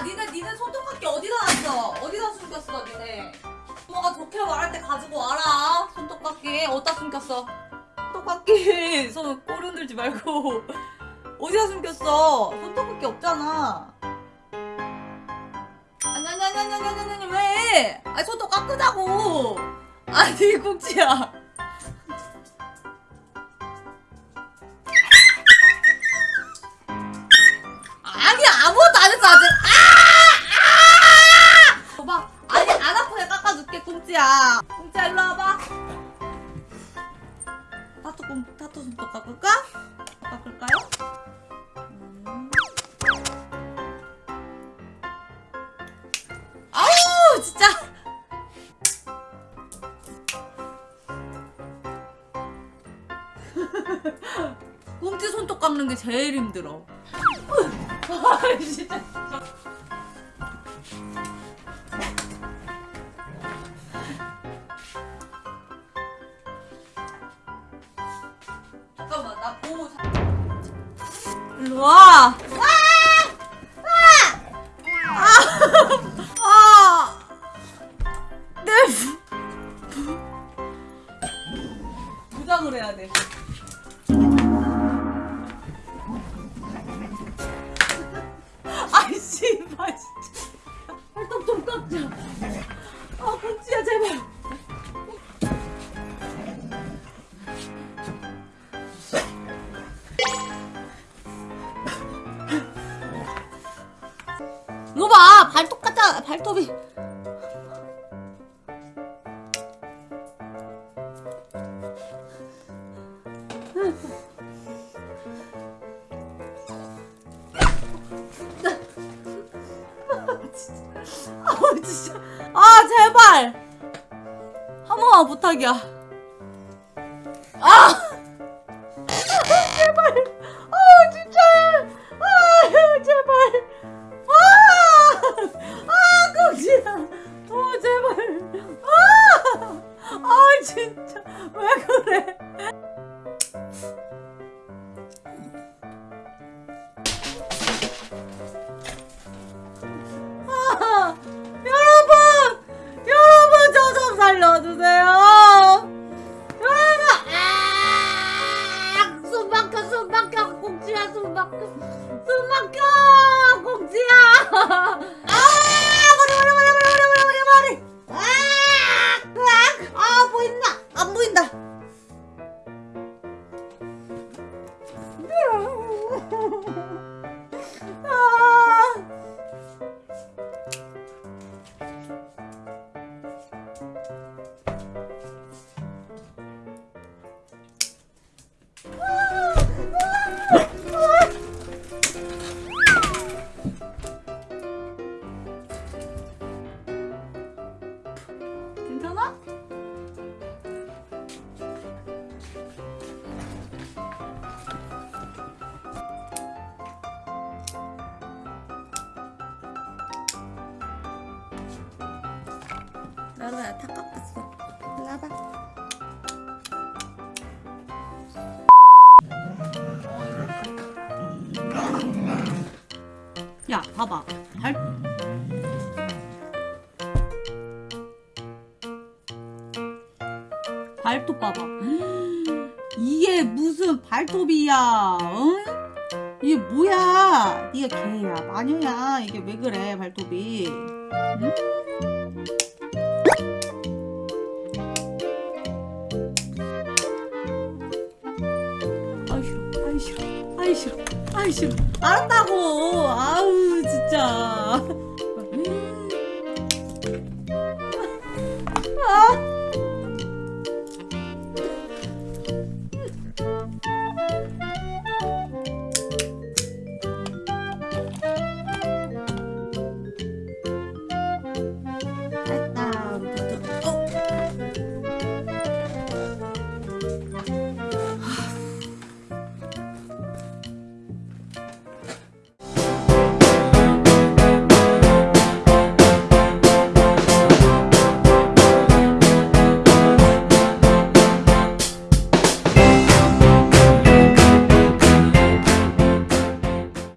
야 니네 니네 손톱깎이 어디다 놨어? 어디다 숨겼어 니네? 엄마가 좋게 말할 때 가지고 와라 손톱깎이 어디다 숨겼어? 손톱깎이 손 꼬리 흔들지 말고 어디다 숨겼어? 손톱깎이 없잖아 아니 아니 아니 아니 아니 아니 왜? 아니 손톱 깎으자고 아니 꼭지야 꽁지야 꽁지야 일로 와봐 타투 꽁 타투 손톱 깎을까? 깎을까요? 음. 아우 손톱 깎는 게 제일 힘들어 아 진짜 일로 와. 아! 아! 내 부- 부장을 해야 돼. 봐 발톱 같아 발톱이. 아 진짜. 아 제발. 한 번만 부탁이야. 아 just Mm-hmm. 나로야 다 깎았어. 일로 와봐. 야, 봐봐. 발 발톱 봐봐. 이게 무슨 발톱이야? 응? 이게 뭐야? 네가 개야, 마녀야. 이게 왜 그래, 발톱이? 응? 아이 싫어, 아이 싫어. 알았다고. 아우 진짜.